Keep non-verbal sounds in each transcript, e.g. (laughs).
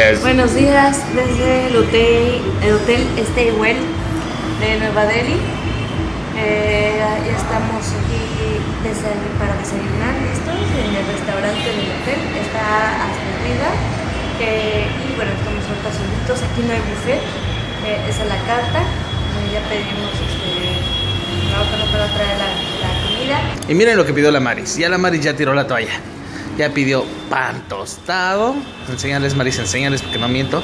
Buenos días. Buenos días desde el hotel, el hotel Stay Well de Nueva Delhi. Eh, ya estamos aquí para desayunar listos en el restaurante del hotel. Está hasta arriba. Eh, y bueno, estamos ahorita solitos. Aquí no hay buffet. Eh, es a la carta. Ya pedimos este. Ahorita nos van a traer la, la comida. Y miren lo que pidió la Maris. Ya la Maris ya tiró la toalla. Ya pidió pan tostado. Enséñales, Maris, enséñales porque no miento.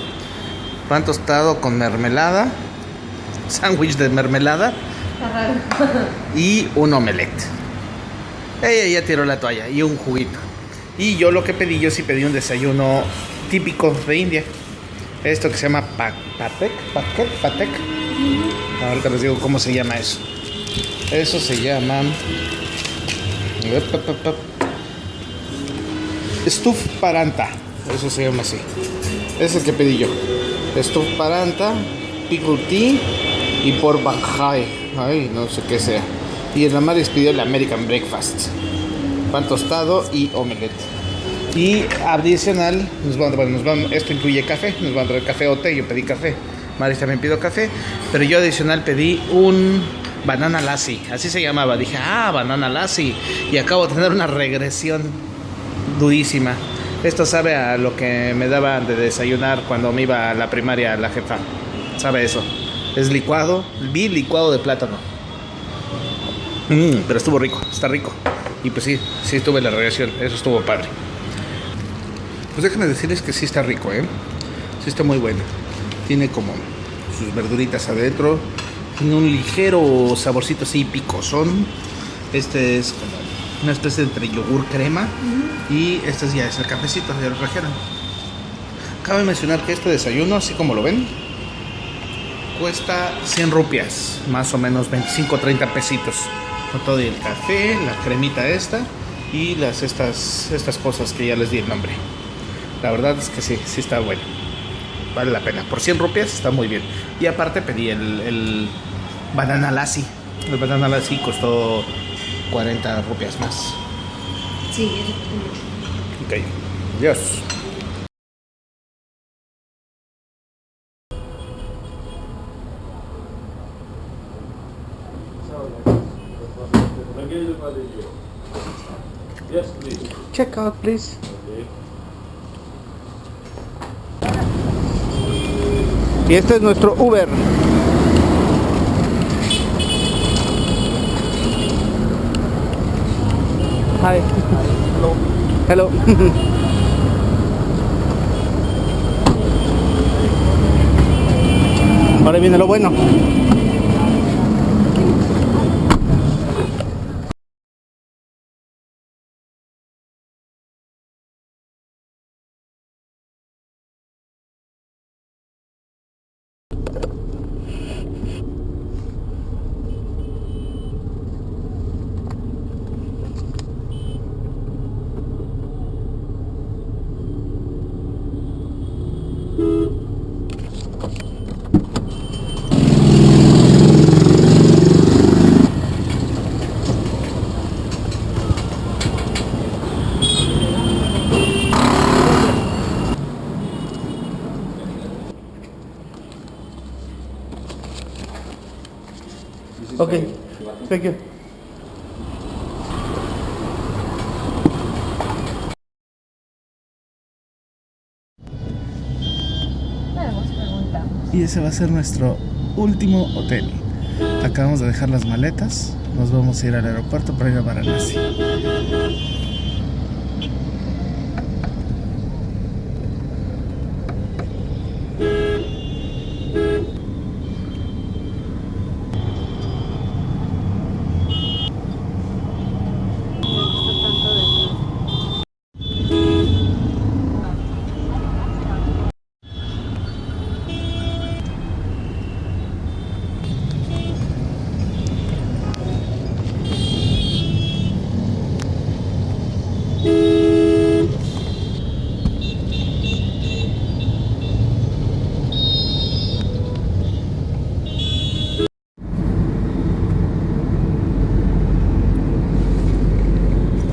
Pan tostado con mermelada. (laughs) Sándwich de mermelada. Y un omelette. Ella ya tiró la toalla. Y un juguito. Y yo lo que pedí, yo sí pedí un desayuno típico de India. Esto que se llama pa- patek. Patek. Patek. Ahorita les digo cómo se llama eso. Eso se llama. Stuf Paranta. Eso se llama así. Es el que pedí yo. Stuf Paranta, Pickle Tea y por Banjai. Ay, no sé qué sea. Y el Amaris pidió el American Breakfast. Pan tostado y omelette. Y adicional, nos van, bueno, nos van, esto incluye café. Nos van a traer café o té. Yo pedí café. Maris también pidió café. Pero yo adicional pedí un banana lassi. Así se llamaba. Dije, ah, banana lassi. Y acabo de tener una regresión durísima. Esto sabe a lo que me daban de desayunar cuando me iba a la primaria la jefa. Sabe eso. Es licuado, vi licuado de plátano. Mm, pero estuvo rico, está rico. Y pues sí, sí tuve la regresión, eso estuvo padre. Pues déjenme decirles que sí está rico, ¿eh? Sí está muy bueno. Tiene como sus verduritas adentro. Tiene un ligero saborcito así picosón. Este es como una especie de entre yogur crema. Y este ya es el cafecito, ya lo trajeron. Cabe mencionar que este desayuno, así como lo ven, cuesta 100 rupias, más o menos 25 30 pesitos. Con todo el café, la cremita esta y las estas, estas cosas que ya les di el nombre. La verdad es que sí, sí está bueno. Vale la pena. Por 100 rupias está muy bien. Y aparte pedí el, el banana lassi. El banana lassi costó 40 rupias más. Sí, Ok. Adiós. Yes, please. Check out, please. Y este es nuestro Uber. Hi. Hello. (laughs) Ahora viene lo bueno. Okay. Thank you. Y ese va a ser nuestro último hotel. Acabamos de dejar las maletas. Nos vamos a ir al aeropuerto para ir a Varanasi.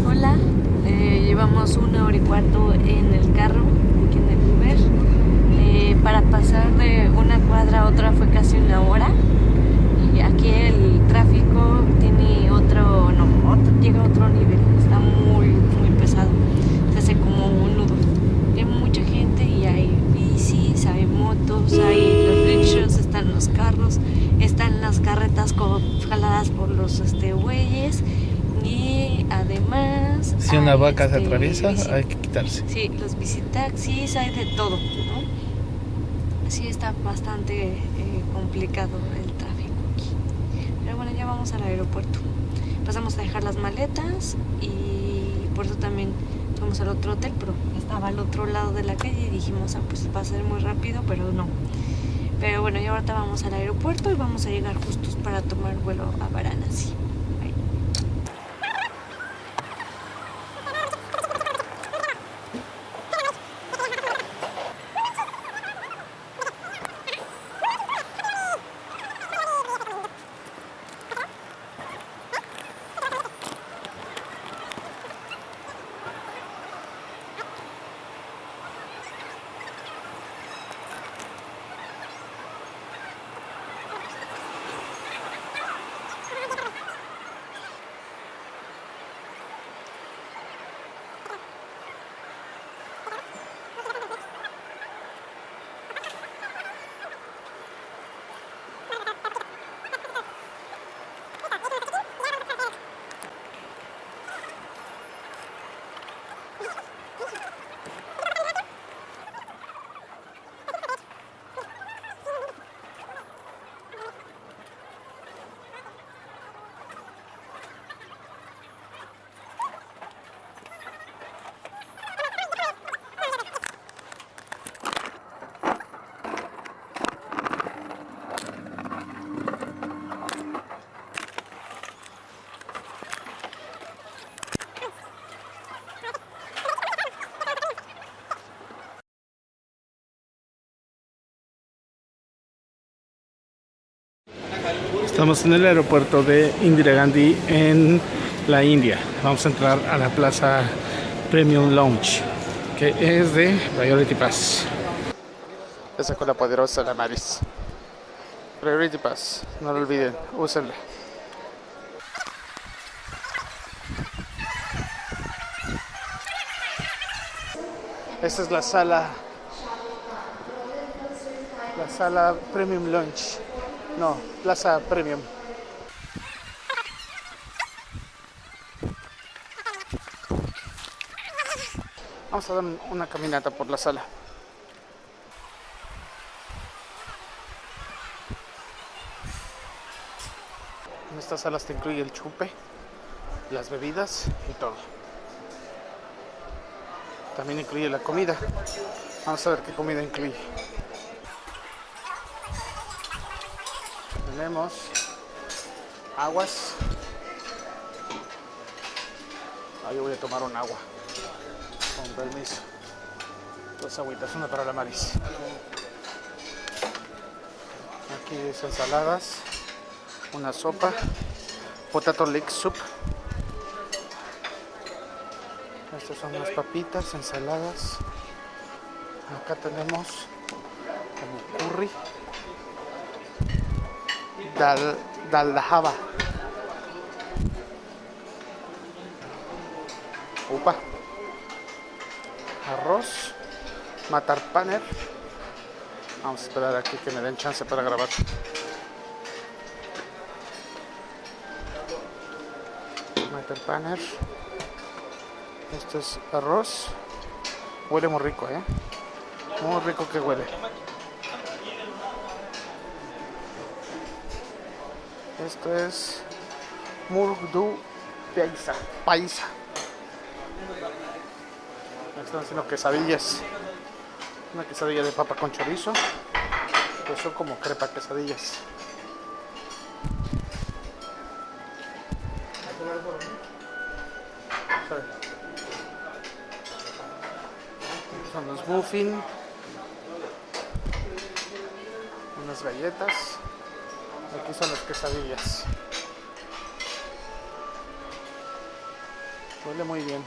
Hola, eh, llevamos una hora y cuarto en el carro, aquí en el Uber. para pasar de una cuadra a otra fue casi una hora. Y aquí el tráfico tiene otro, no, otro, llega a otro nivel. Está muy, muy pesado. Se hace como un nudo. Hay mucha gente y hay bicis, hay motos, hay los rickshaws, están los carros, están las carretas como jaladas por los este, bueyes. Y además. Si una hay, vaca se este, atraviesa, hay que quitarse. Sí, los visitaxis, hay de todo, ¿no? Sí, está bastante eh, complicado el tráfico aquí. Pero bueno, ya vamos al aeropuerto. Pasamos a dejar las maletas y por eso también fuimos al otro hotel, pero estaba al otro lado de la calle y dijimos, ah, pues va a ser muy rápido, pero no. Pero bueno, ya ahorita vamos al aeropuerto y vamos a llegar justos para tomar vuelo a Varanasi. Bye. Estamos en el aeropuerto de Indira Gandhi en la India. Vamos a entrar a la plaza Premium Lounge, que es de Priority Pass. Esa con la poderosa la Maris. Priority Pass, no lo olviden, úsenla. Esta es la sala la sala Premium Lunch. No, Plaza Premium. Vamos a dar una caminata por la sala. En estas salas te incluye el chupe, las bebidas y todo. También incluye la comida. Vamos a ver qué comida incluye. Tenemos aguas. Ah, yo voy a tomar un agua. Con permiso. Dos agüitas, una para la Maris. Aquí es ensaladas, una sopa, potato leek soup. Estas son las papitas, ensaladas. Acá tenemos como curry. Dal, dal. Upa. Arroz. Matar paner. Vamos a esperar aquí que me den chance para grabar. Matar paner. Esto es arroz. Huele muy rico, ¿eh? Muy rico que huele. Esto es Murdu Paisa. Paisa. Están haciendo quesadillas. Una quesadilla de papa con chorizo. Que son como crepa quesadillas. Son los muffin. Unas galletas. Aquí son las quesadillas. Huele muy bien.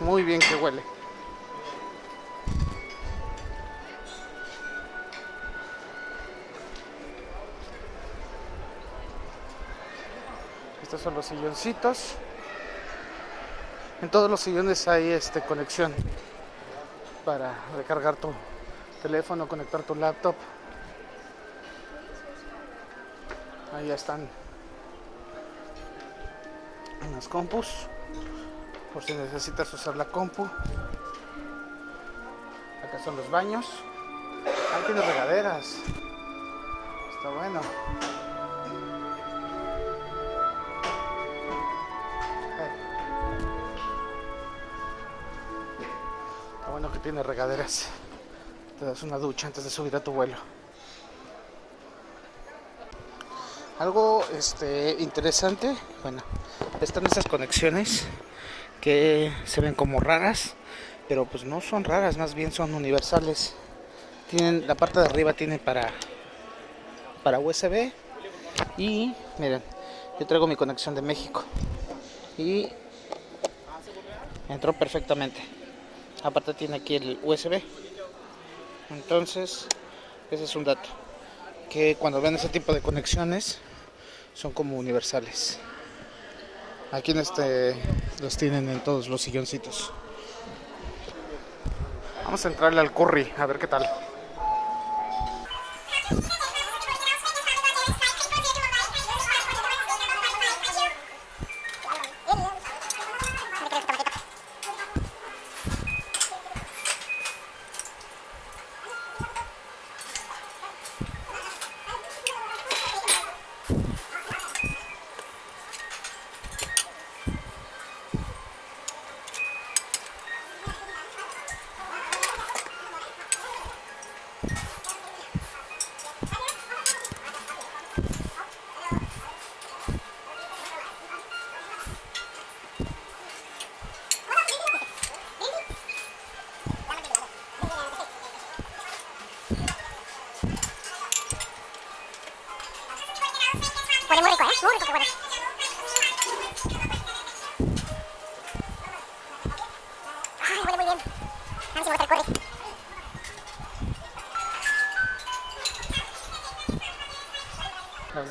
Muy bien que huele. Estos son los silloncitos. En todos los sillones hay este conexión para recargar tu teléfono, conectar tu laptop. Ahí están las compus por si necesitas usar la compu. Acá son los baños. Ahí tiene regaderas. Está bueno. Está bueno que tiene regaderas. Te das una ducha antes de subir a tu vuelo. Algo este, interesante, bueno, están estas conexiones que se ven como raras, pero pues no son raras, más bien son universales. Tienen la parte de arriba tiene para para USB y miren, yo traigo mi conexión de México y entró perfectamente. Aparte tiene aquí el USB. Entonces, ese es un dato que cuando ven ese tipo de conexiones son como universales. Aquí en este los tienen en todos los silloncitos. Vamos a entrarle al curry, a ver qué tal.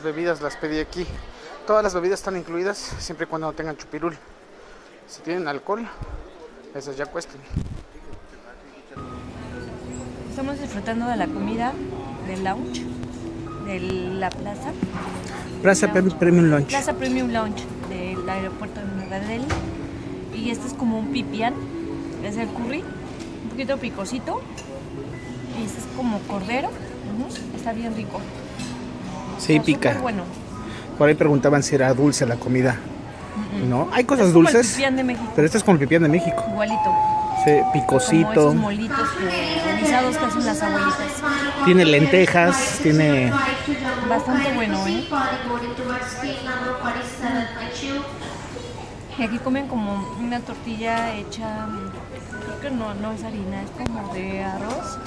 Bebidas las pedí aquí. Todas las bebidas están incluidas siempre y cuando no tengan chupirul. Si tienen alcohol, esas ya cuestan. Estamos disfrutando de la comida del lounge, de la plaza. Plaza Lounge. Premium Lunch. Plaza Premium Lounge del aeropuerto de Nueva Delhi. Y este es como un pipián, es el curry, un poquito picosito. Y este es como cordero, está bien rico. Sí, Está pica. bueno. Por ahí preguntaban si era dulce la comida. No, hay cosas Es como el dulces. pipián de México, Pero este es como el pipián de México. igualito. Sí, Como picosito. esos molitos que, guisados que hacen las abuelitas. Tiene lentejas, tiene Bastante bueno, ¿eh? Y aquí comen como una tortilla hecha, creo que no, no es harina, es como de arroz.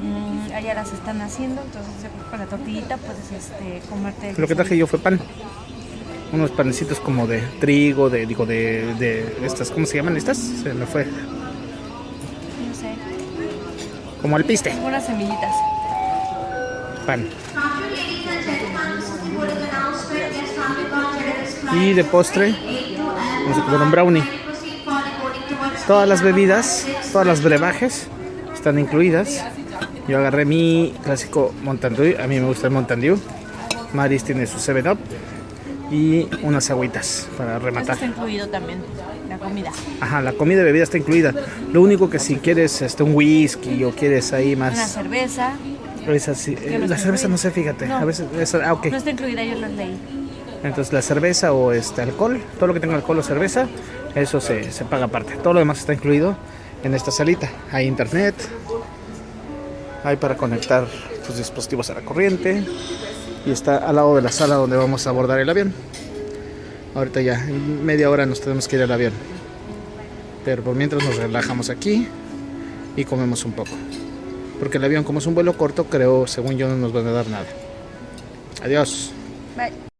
Mm, allá las están haciendo, entonces con la tortillita puedes este, comerte. el Lo que traje yo fue pan. Unos panecitos como de trigo, de digo de, de estas, ¿cómo se llaman estas? Se me fue. No sé, Como al piste. unas semillitas. Pan. Y de postre, vamos a comer un brownie. Todas las bebidas, todas las brebajes están incluidas. Yo agarré mi clásico Mountain Dew, a mí me gusta el Mountain Dew. Maris tiene su 7-Up y unas agüitas para Eso rematar. está incluido también, la comida. Ajá, la comida y bebida está incluida. Lo único que si quieres este, un whisky o quieres ahí Una más... cerveza, esa sí, eh, no la cerveza incluida? no sé, fíjate. No. A veces, esa- ah, ok. no está incluida, yo lo leí. Entonces la cerveza o este alcohol, todo lo que tenga alcohol o cerveza, eso se, se paga aparte. Todo lo demás está incluido en esta salita. Hay internet, hay para conectar tus dispositivos a la corriente y está al lado de la sala donde vamos a abordar el avión. Ahorita ya, en media hora nos tenemos que ir al avión. Pero por mientras nos relajamos aquí y comemos un poco. Porque el avión como es un vuelo corto, creo, según yo, no nos van a dar nada. Adiós. Bye.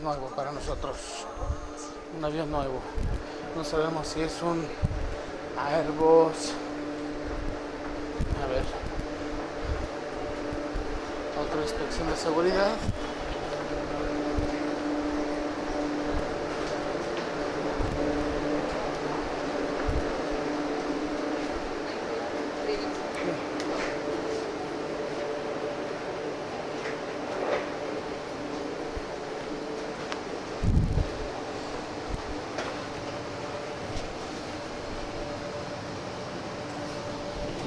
Nuevo para nosotros. Un avión nuevo. No sabemos si es un Airbus. A ver. Otra inspección de seguridad.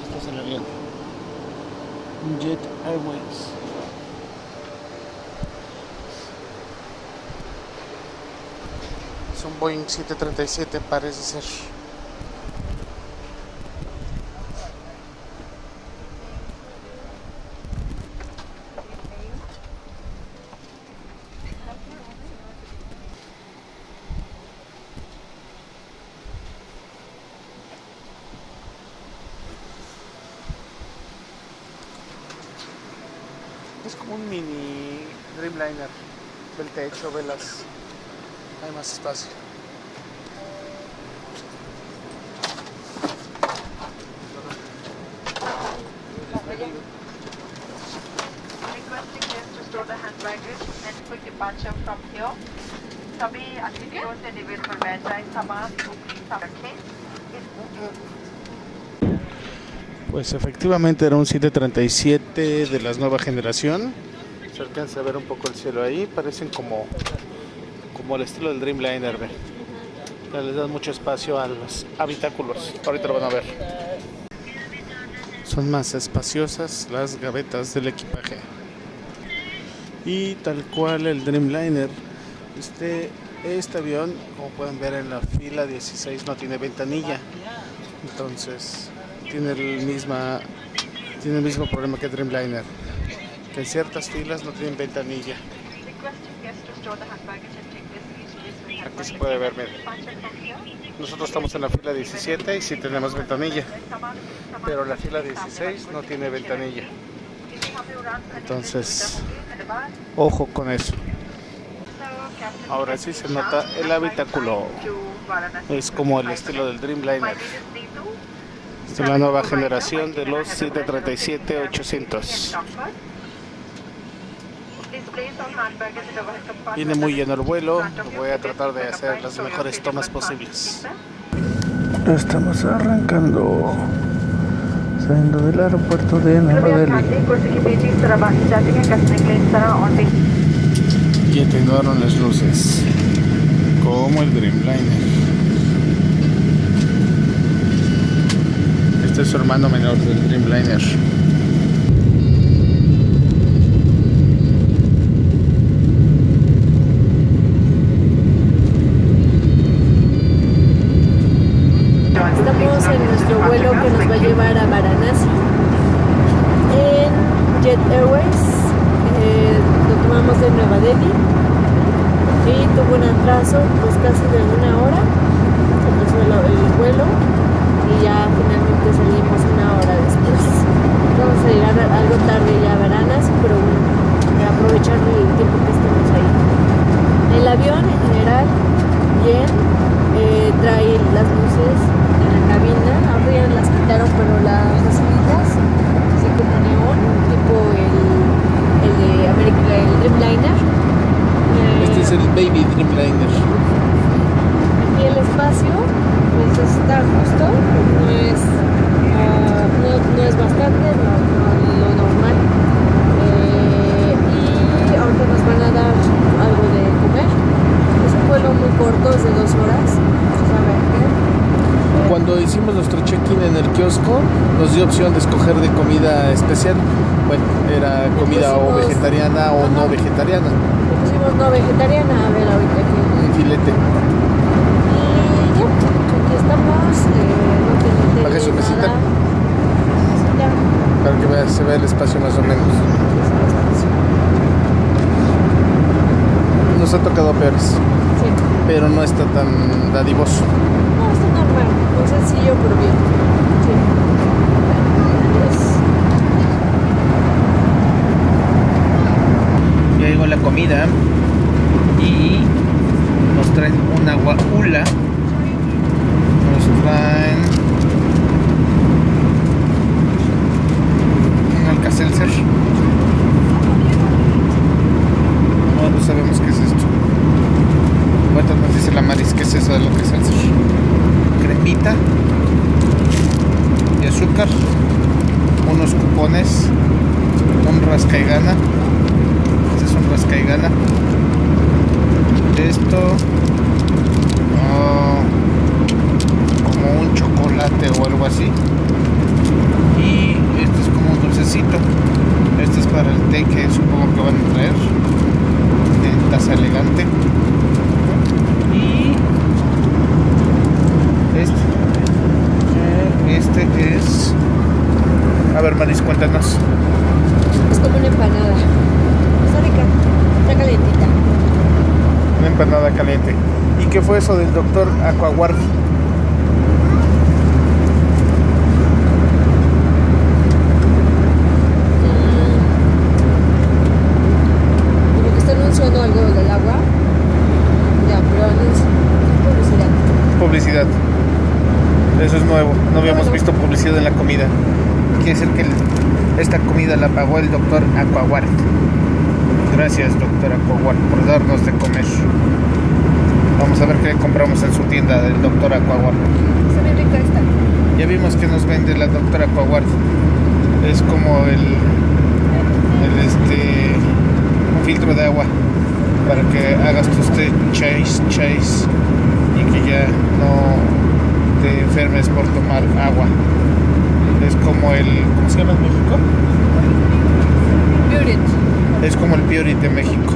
Este es el avión. Jet Airways. Boeing 737 parece ser. Es como un mini Dreamliner. Ve el techo, ve las... Hay más espacio. departure from here. सभी अतिथियों से निवेदन बैठ जाए सामान उपरी रखें Pues efectivamente era un 737 de la nueva generación. Se alcanza a ver un poco el cielo ahí. Parecen como, como el estilo del Dreamliner. ve. Ya Les dan mucho espacio a los habitáculos. Ahorita lo van a ver. Son más espaciosas las gavetas del equipaje. y tal cual el Dreamliner. Este, este avión, como pueden ver en la fila 16, no tiene ventanilla. Entonces, tiene el, misma, tiene el mismo problema que Dreamliner. Que en ciertas filas no tienen ventanilla. Aquí se puede ver, miren. Nosotros estamos en la fila 17 y sí tenemos ventanilla, pero la fila 16 no tiene ventanilla. Entonces, ojo con eso. Ahora sí se nota el habitáculo. Es como el estilo del Dreamliner. Es la nueva generación de los 737-800. Viene muy lleno el vuelo, voy a tratar de hacer las mejores tomas posibles. Estamos arrancando saliendo del aeropuerto de Namagali. Y atenuaron las luces, como el Dreamliner. Este es su hermano menor del Dreamliner. Especial. Bueno, era comida o vegetariana o no vegetariana. Pusimos no vegetariana, a ver ahorita aquí. Un filete. Y ya, aquí estamos. Eh, no Baje su mesita. Para que vea- se vea el espacio más o menos. Nos ha tocado peores, Sí. pero no está tan dadivoso. No, está normal, muy sencillo pero bien. Sí. Adiós. Ya llegó la comida. Y nos traen un agua hula. Nos traen un Alka-Seltzer. No, no sabemos qué es esto. Ahorita nos dice la Maris qué es eso de lo que es el Cremita y azúcar, unos cupones, un rasca y gana. Este es un rasca y gana. Esto ah, como un chocolate o algo así. Y esto es como un dulcecito. Este es para el té que supongo que van a traer. En taza elegante. Y este. eh, Este es. A ver, Maris, cuéntanos. Es como una empanada. Está rica. Está calentita. Una empanada caliente. ¿Y qué fue eso del doctor Aquaguard? Como que está anunciando algo del agua. Ya, pero anuncio. Publicidad. Publicidad. Eso es nuevo. No habíamos visto publicidad en la comida. Quiere decir que esta comida la pagó el doctor Aquaguard. Gracias, doctor Aquaguard, por darnos de comer. Vamos a ver qué compramos en su tienda del doctor Aquaguard. Está bien rica esta. Ya vimos que nos vende la doctora Aquaguard. Es como el, el este un filtro de agua para que hagas tus chase chase y que ya no te enfermes por tomar agua. Es como el ¿cómo se llama en México? Beauty. Es como el Purity de México.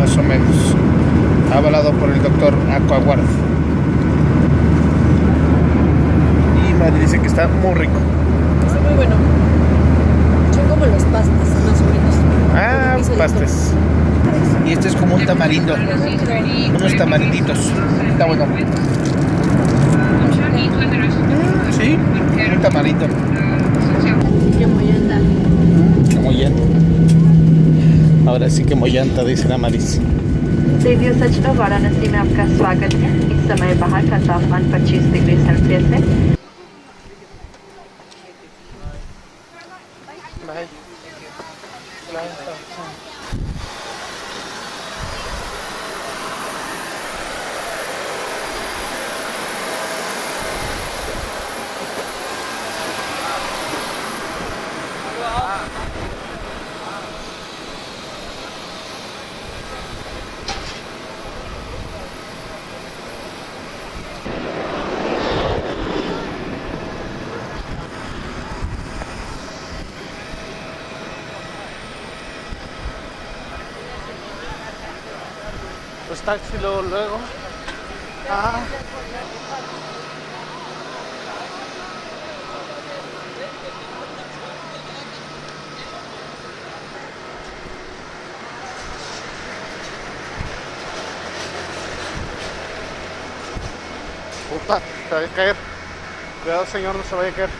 Más o menos. Avalado por el doctor Aquaguard. Y Madrid dice que está muy rico. Está muy bueno. Son como los pastas, más o menos. Ah, pastes. Y este es como un tamarindo. Unos tamarinditos. Está bueno. Sí, un tamarindo. Qué mollanta. Que mollanta. Ahora sí que mollanta, dice la Maris. Radio सचना वाराणसी में आपका स्वागत है इस समय बाहर का तापमान 25 डिग्री सेल्सियस है Luego. Ah. Puta, se va a caer. Cuidado señor, no se vaya a caer.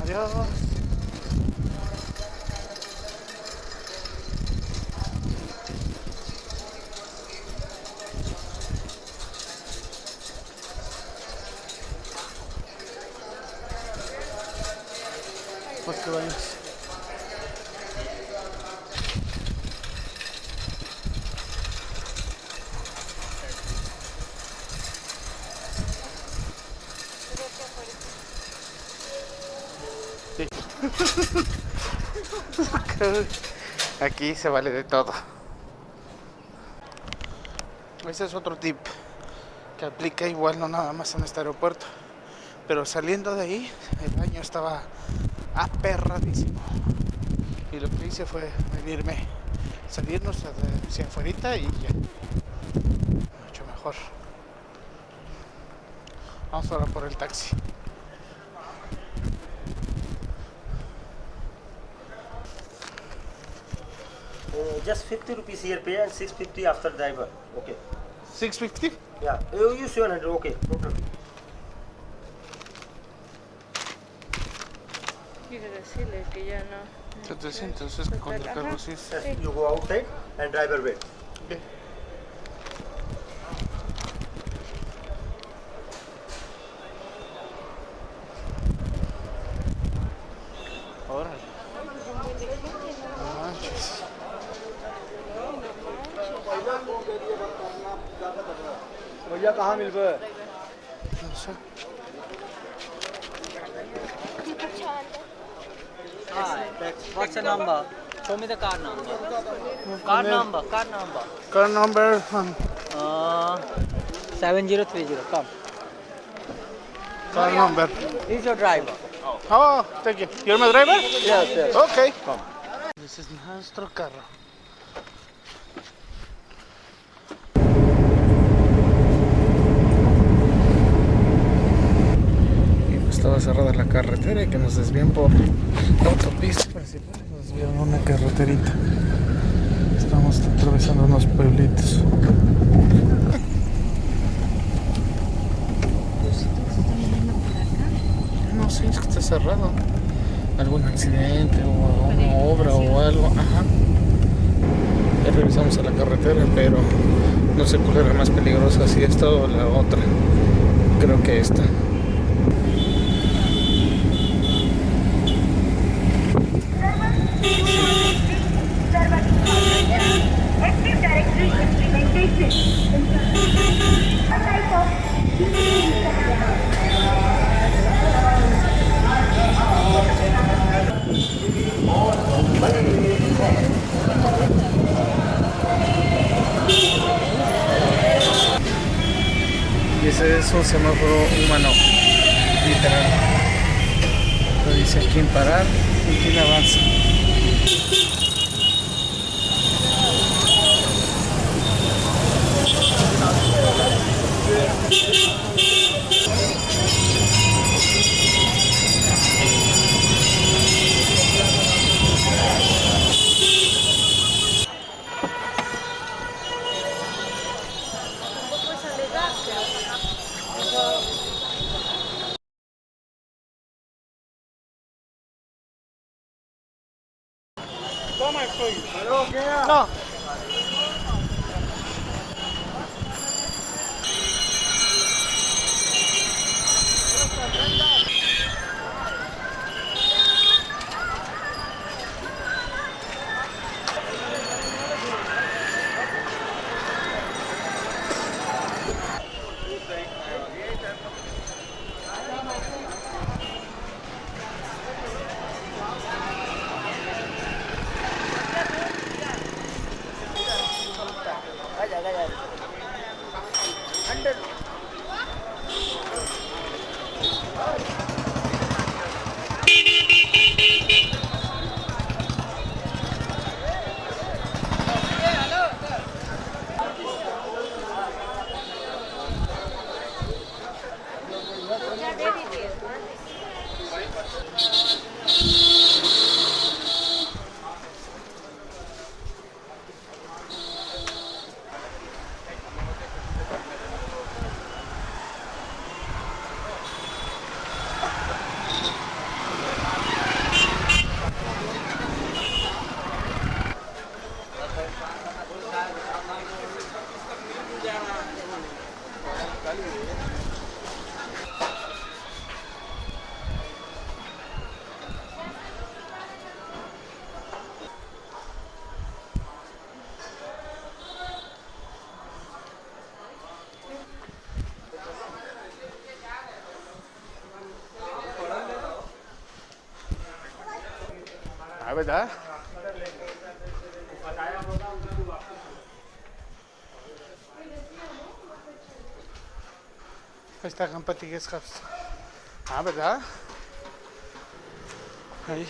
Adiós. Pues que vayas. (laughs) Aquí se vale de todo. Ese es otro tip que aplica igual no nada más en este aeropuerto. Pero saliendo de ahí, el baño estaba aperradísimo. Y lo que hice fue venirme, salirnos hacia afuera y ya. Mucho mejor. Vamos ahora por el taxi. Just 50 rupees here pay and 650 after driver. Okay. 650? Yeah. You use 700. Okay. No problem. Quiere decirle que ya no. 700 es con el carro sí you go outside and driver wait. Okay. Show me the car number. Car number, car number. Car number um, Uh, 7030. Come. car number. He's your driver. Oh, thank you. You're my driver? Yes, yes. Okay. Ese es nuestro carro. Pues estaba cerrada la carretera y que nos desvían por la autopista principal. Desvían una carreterita. Estamos atravesando unos pueblitos. No sé, es que está cerrado. Algún accidente o una obra o algo. Ajá. Ya regresamos a la carretera, pero no sé cuál era más peligrosa, si esta o la otra. Creo que esta. Y ese es un semáforo humano, literal. Lo dice quién parar y quién avanza. Ah, ¿verdad? Ahí está Campati Guest House. Ah, ¿verdad? Ahí.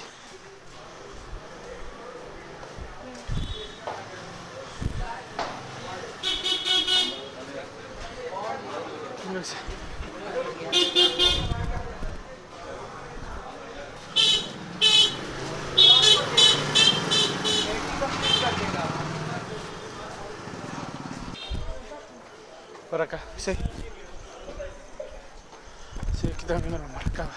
Por acá, sí. Sí, aquí también me lo marcaba.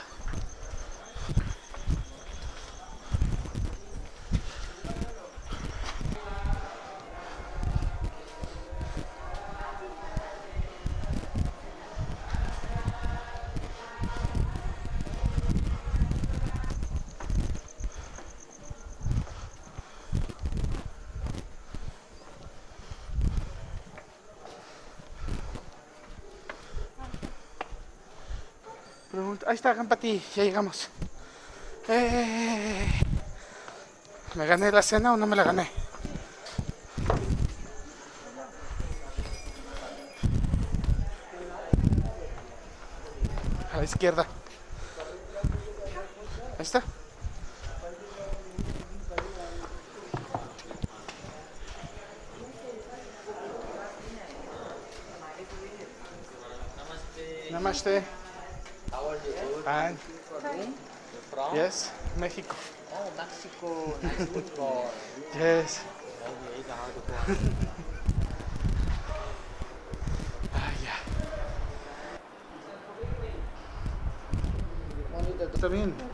Pregunta- Ahí está, Gampati, ya llegamos. Eh, ¿Me gané la cena o no me la gané? A la izquierda. Ahí está. Namaste. And from? Yes, Mexico. Oh, Mexico, nice (laughs) yes. ah, yeah. Está bien.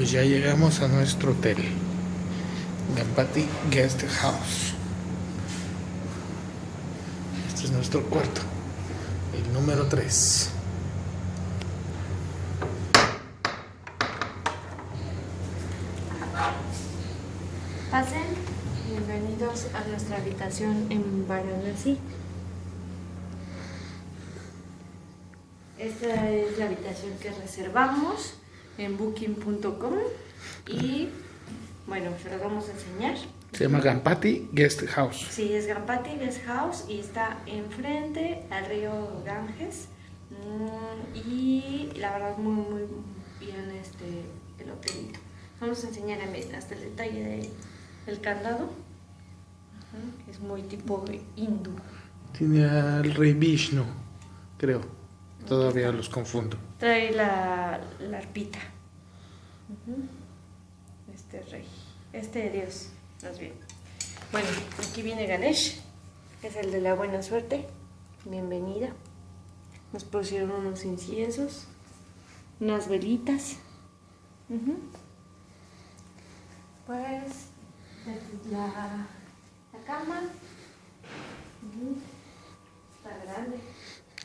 Pues ya llegamos a nuestro hotel. Gampati Guest House. Este es nuestro cuarto. El número 3. Pasen, bienvenidos a nuestra habitación en Varanasi. Esta es la habitación que reservamos en booking.com y bueno, se las vamos a enseñar. Se llama Gampati Guest House. Sí, es Gampati Guest House y está enfrente al río Ganges. Mm, y la verdad muy muy bien este el hotelito. Vamos a enseñar hasta el detalle de- del candado. Es muy tipo hindú. Tiene al rey Vishnu, creo. Todavía los confundo. Trae la, la arpita. Este rey. Este dios, más bien. Bueno, aquí viene Ganesh, que es el de la buena suerte. Bienvenida. Nos pusieron unos inciensos, unas velitas. Pues, la, la cama. Está grande.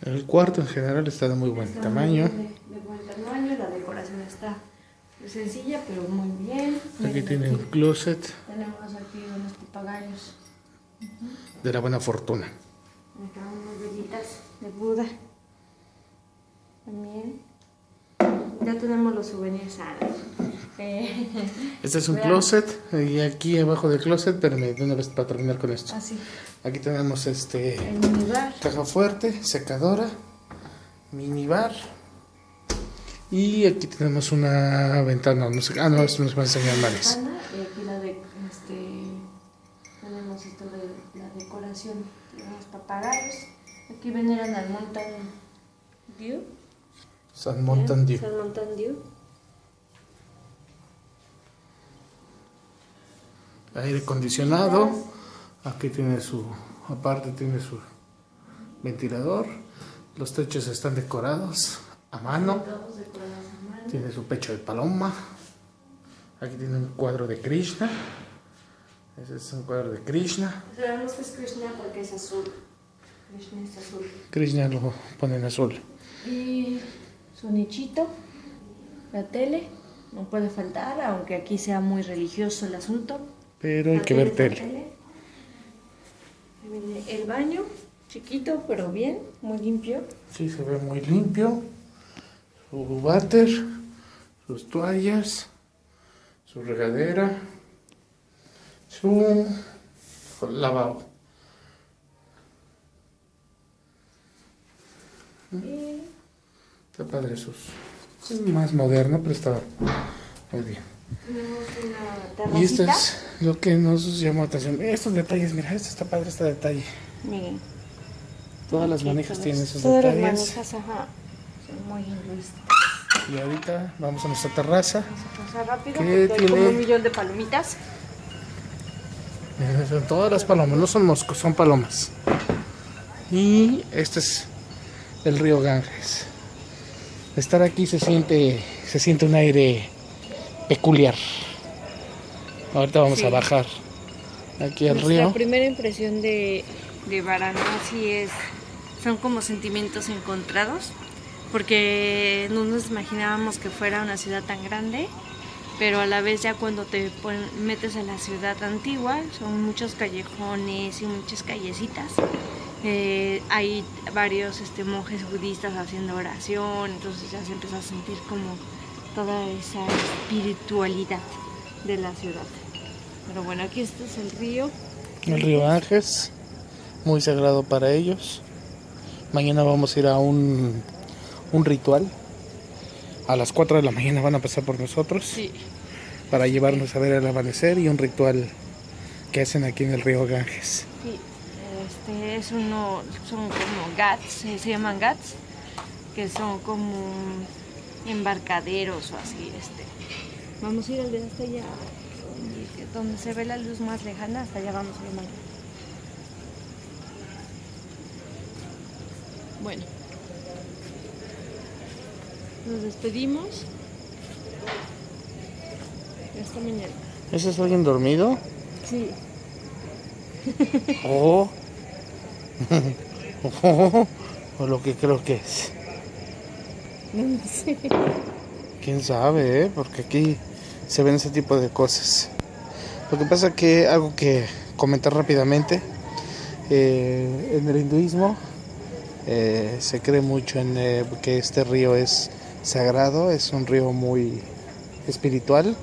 El cuarto en general está de muy buen Está tamaño. muy De, de buen tamaño, la decoración está sencilla, pero muy bien. Aquí Miren, tiene un closet Tenemos aquí unos papagayos. de la buena fortuna. Acá unas velitas de Buda. También. Ya tenemos los souvenirs. ah, eh, Este es un Vean. closet y aquí abajo del closet, pero de una vez para terminar con esto. Así. Aquí tenemos este caja fuerte, secadora, minibar. Y aquí tenemos una ventana, no sé, ah no, esto nos va a enseñar y aquí la de, este, tenemos esto de la decoración. Tenemos papagayos. Aquí veneran al Mountain Dew. San Mountain Dew. San Mountain Dew. Aire acondicionado. Aquí tiene su, aparte tiene su ventilador. Los techos están decorados a mano. Tiene su pecho de paloma. Aquí tiene un cuadro de Krishna. Ese es un cuadro de Krishna. Sabemos que es Krishna porque es azul. Krishna es azul. Krishna lo pone en azul. Y su nichito, la tele, no puede faltar, aunque aquí sea muy religioso el asunto. Pero hay que ver tele. El baño, chiquito pero bien, muy limpio. Sí, se ve muy limpio. Su váter, sus toallas, su regadera, su lavabo. Y Está padre sus. Es más moderno, pero está muy bien. tenemos una terracita. Y esto es lo que nos llamó la atención. Estos detalles, mira, esto está padre, este detalle. Miren. Todas las manijas tienen esos Todas las detalles. manijas, ajá, son muy hindúistas. Y ahorita vamos a nuestra terraza. Pasa rápido ¿Qué porque hay tiene? como un millón de palomitas. Son todas las palomas, no son moscos, son palomas. Y este es el río Ganges. Estar aquí se siente, se siente un aire peculiar. Ahorita vamos Sí. a bajar aquí al río. primera impresión de, de Varanasi es, son como sentimientos encontrados, porque no nos imaginábamos que fuera una ciudad tan grande, pero a la vez ya cuando te pon- metes a la ciudad antigua, son muchos callejones y muchas callecitas. Eh, hay varios este, monjes budistas haciendo oración, entonces ya se empieza a sentir como toda esa espiritualidad de la ciudad. Pero bueno, aquí este es el río. El río Ganges, muy sagrado para ellos. Mañana vamos a ir a un, un ritual. A las 4 de la mañana van a pasar por nosotros Sí. para llevarnos a ver el amanecer y un ritual que hacen aquí en el río Ganges. Sí, este es uno, son como gats, se, se llaman gats, que son como embarcaderos o así, este. Vamos a ir al de hasta allá, donde, se ve la luz más lejana, hasta allá vamos a ir mañana. Bueno, nos despedimos. Hasta mañana. ¿Ese es alguien dormido? Sí. O, o, o lo que creo que es. No sé. Quién sabe, ¿eh? Porque aquí se ven ese tipo de cosas. Lo que pasa que algo que comentar rápidamente, eh, en el hinduismo eh, se cree mucho en eh, que este río es sagrado, es un río muy espiritual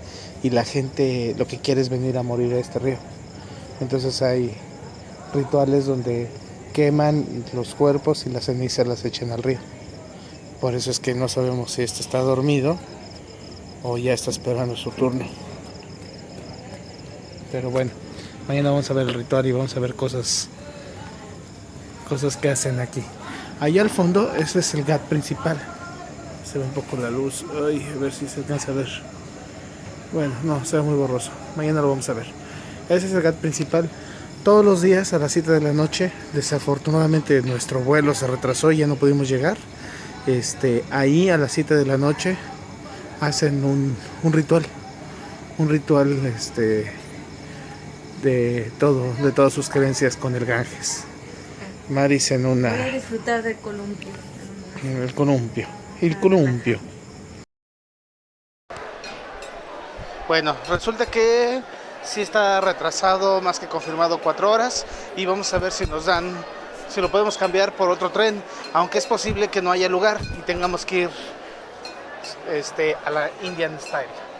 y la gente lo que quiere es venir a morir a este río. Entonces hay rituales donde queman los cuerpos y las cenizas las echan al río. Por eso es que no sabemos si este está dormido o ya está esperando su turno. Pero bueno, mañana vamos a ver el ritual y vamos a ver cosas cosas que hacen aquí. Allá al fondo, ese es el GAT principal. Se ve un poco la luz. Ay, a ver si se alcanza a ver. Bueno, no, se ve muy borroso. Mañana lo vamos a ver. Ese es el GAT principal. Todos los días a las 7 de la noche, desafortunadamente nuestro vuelo se retrasó y ya no pudimos llegar. Este, ahí a las 7 de la noche hacen un, un ritual. Un ritual este, de todo, de todas sus creencias con el Ganges. Maris en Voy a una disfrutar del columpio. en el columpio. El columpio. Bueno, resulta que sí está retrasado, más que confirmado, cuatro horas. Y vamos a ver si nos dan, si lo podemos cambiar por otro tren. Aunque es posible que no haya lugar y tengamos que ir este, a la Indian Style.